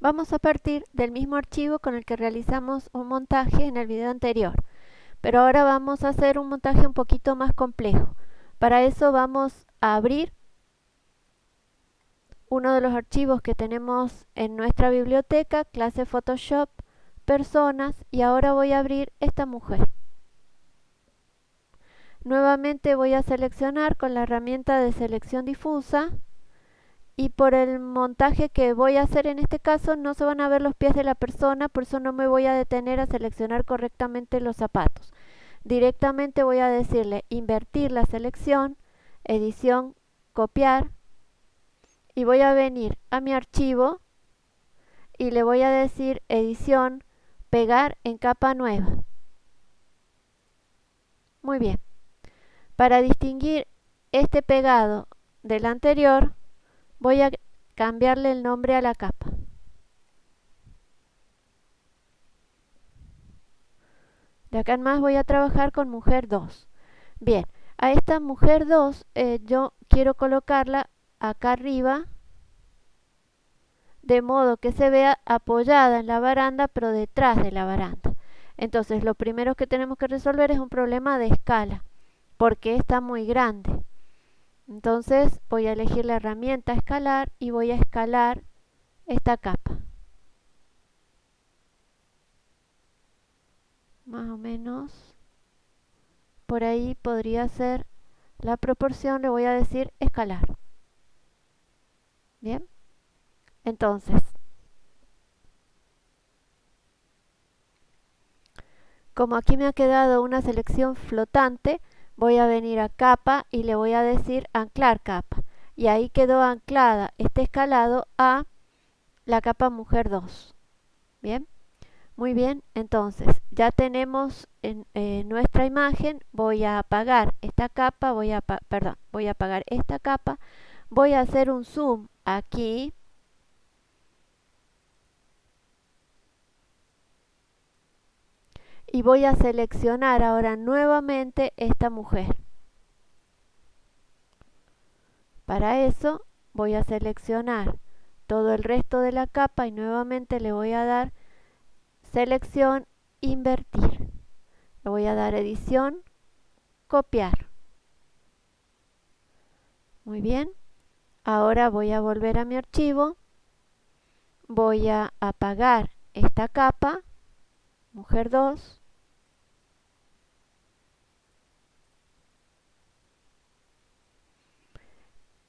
Vamos a partir del mismo archivo con el que realizamos un montaje en el video anterior, pero ahora vamos a hacer un montaje un poquito más complejo. Para eso vamos a abrir uno de los archivos que tenemos en nuestra biblioteca, clase Photoshop, personas, y ahora voy a abrir esta mujer. Nuevamente voy a seleccionar con la herramienta de selección difusa y por el montaje que voy a hacer en este caso no se van a ver los pies de la persona, por eso no me voy a detener a seleccionar correctamente los zapatos. Directamente voy a decirle invertir la selección, edición, copiar y voy a venir a mi archivo y le voy a decir edición, pegar en capa nueva. Muy bien. Para distinguir este pegado del anterior, voy a cambiarle el nombre a la capa. De acá en más voy a trabajar con mujer 2. Bien, a esta mujer 2 eh, yo quiero colocarla acá arriba de modo que se vea apoyada en la baranda pero detrás de la baranda. Entonces lo primero que tenemos que resolver es un problema de escala porque está muy grande. Entonces voy a elegir la herramienta escalar y voy a escalar esta capa. Más o menos por ahí podría ser la proporción, le voy a decir escalar. Bien, entonces, como aquí me ha quedado una selección flotante, voy a venir a capa y le voy a decir anclar capa. Y ahí quedó anclada este escalado a la capa mujer 2. Bien, muy bien, entonces ya tenemos en, nuestra imagen, voy a apagar esta capa, voy a, voy a apagar esta capa, voy a hacer un zoom aquí y voy a seleccionar ahora nuevamente esta mujer. Para eso voy a seleccionar todo el resto de la capa y nuevamente le voy a dar selección, invertir. Le voy a dar edición, copiar. Muy bien. Ahora voy a volver a mi archivo. Voy a apagar esta capa, mujer 2.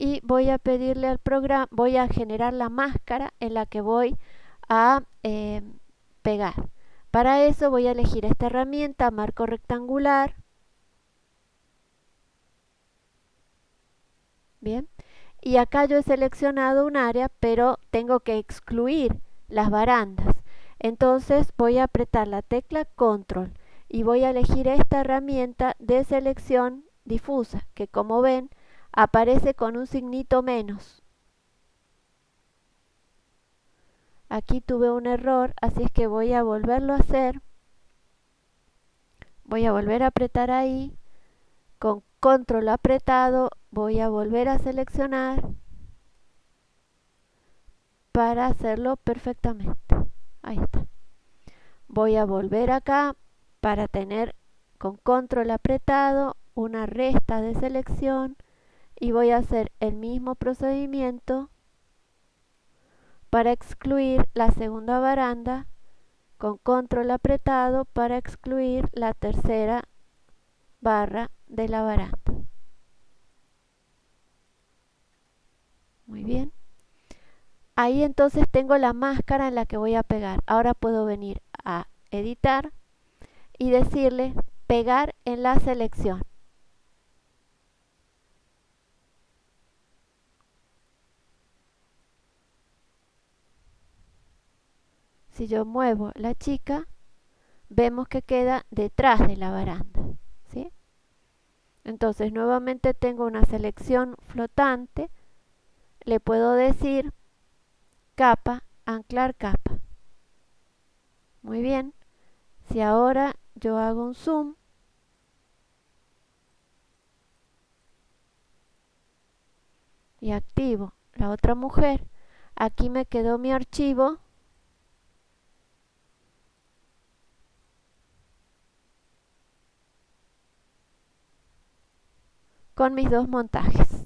Y voy a pedirle al programa, voy a generar la máscara en la que voy a eh, pegar. Para eso voy a elegir esta herramienta, marco rectangular. Bien. Y acá yo he seleccionado un área, pero tengo que excluir las barandas. Entonces voy a apretar la tecla Control y voy a elegir esta herramienta de selección difusa, que como ven aparece con un signito menos. Aquí tuve un error, así es que voy a volverlo a hacer. Voy a volver a apretar ahí. Con control apretado voy a volver a seleccionar para hacerlo perfectamente. Ahí está. Voy a volver acá para tener con control apretado una resta de selección y voy a hacer el mismo procedimiento para excluir la segunda baranda con control apretado para excluir la tercera barra de la baranda. Muy bien. Ahí entonces tengo la máscara en la que voy a pegar. Ahora puedo venir a editar y decirle pegar en la selección. Si yo muevo la chica, vemos que queda detrás de la baranda. ¿sí? Entonces nuevamente tengo una selección flotante, le puedo decir capa, anclar capa. Muy bien, si ahora yo hago un zoom, y activo la otra mujer, aquí me quedó mi archivo con mis dos montajes.